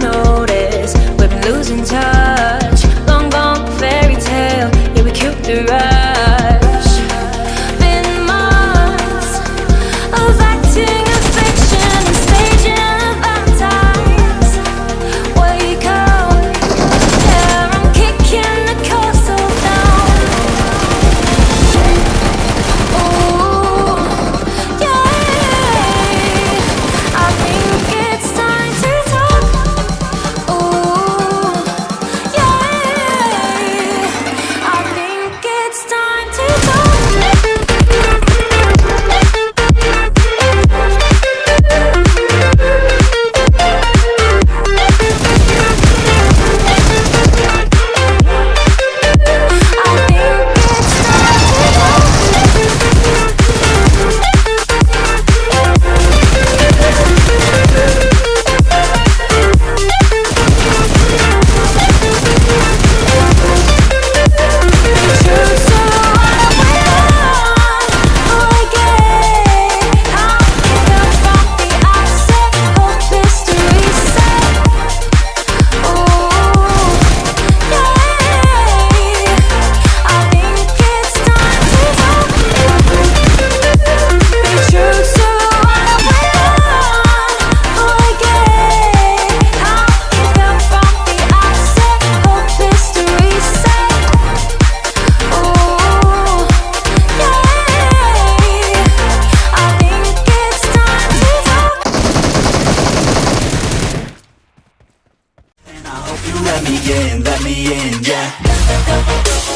to notice We've been losing touch. Long gone fairy tale. Yeah, we cute the right in, let me in, yeah.